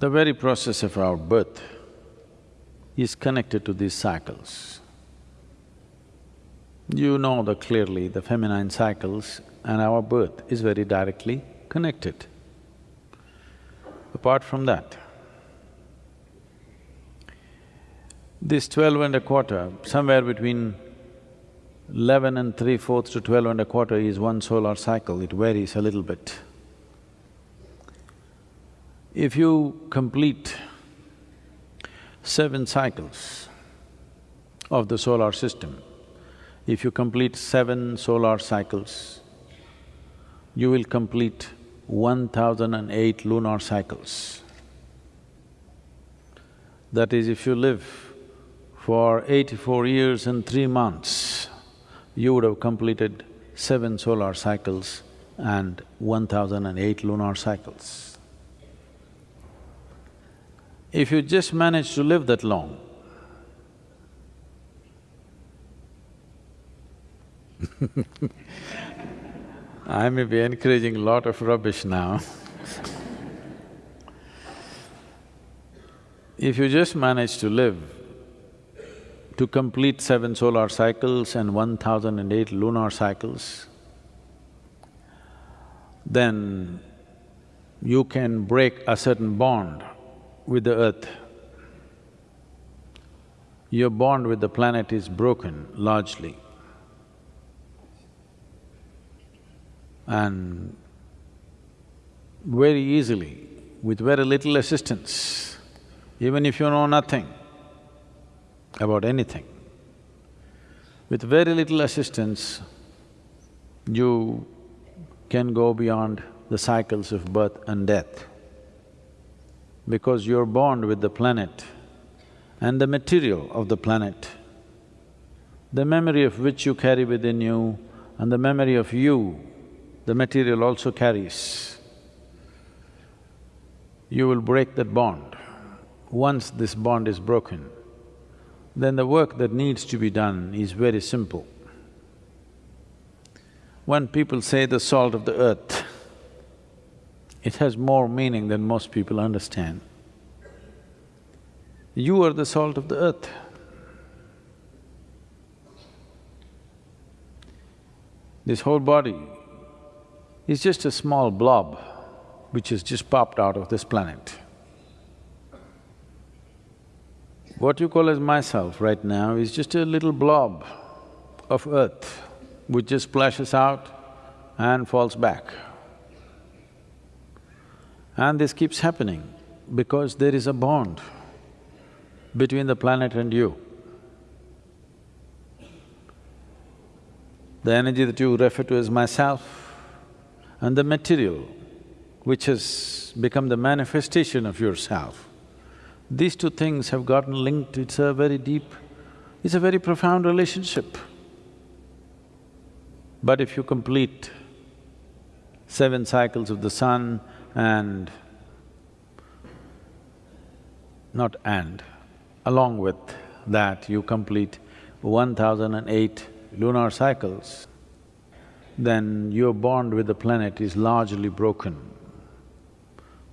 The very process of our birth is connected to these cycles. You know that clearly the feminine cycles and our birth is very directly connected. Apart from that, this twelve and a quarter, somewhere between eleven and three-fourths to twelve and a quarter is one solar cycle, it varies a little bit. If you complete seven cycles of the solar system, if you complete seven solar cycles, you will complete one thousand and eight lunar cycles. That is, if you live for eighty-four years and three months, you would have completed seven solar cycles and one thousand and eight lunar cycles. If you just manage to live that long, I may be encouraging a lot of rubbish now. If you just manage to live to complete seven solar cycles and one thousand and eight lunar cycles, then you can break a certain bond with the earth. Your bond with the planet is broken largely. And very easily, with very little assistance, even if you know nothing, about anything. With very little assistance, you can go beyond the cycles of birth and death. Because you're bond with the planet and the material of the planet, the memory of which you carry within you and the memory of you, the material also carries, you will break that bond. Once this bond is broken, then the work that needs to be done is very simple. When people say the salt of the earth, it has more meaning than most people understand. You are the salt of the earth. This whole body is just a small blob which has just popped out of this planet. What you call as myself right now is just a little blob of earth which just splashes out and falls back. And this keeps happening because there is a bond between the planet and you. The energy that you refer to as myself and the material which has become the manifestation of yourself these two things have gotten linked, it's a very deep, it's a very profound relationship. But if you complete seven cycles of the sun and… not and, along with that you complete one thousand and eight lunar cycles, then your bond with the planet is largely broken.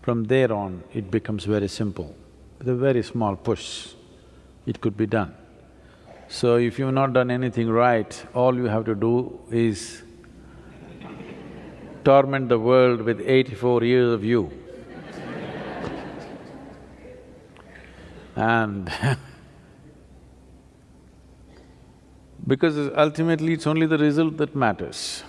From there on, it becomes very simple. With a very small push, it could be done. So if you've not done anything right, all you have to do is torment the world with eighty-four years of you. and because ultimately it's only the result that matters.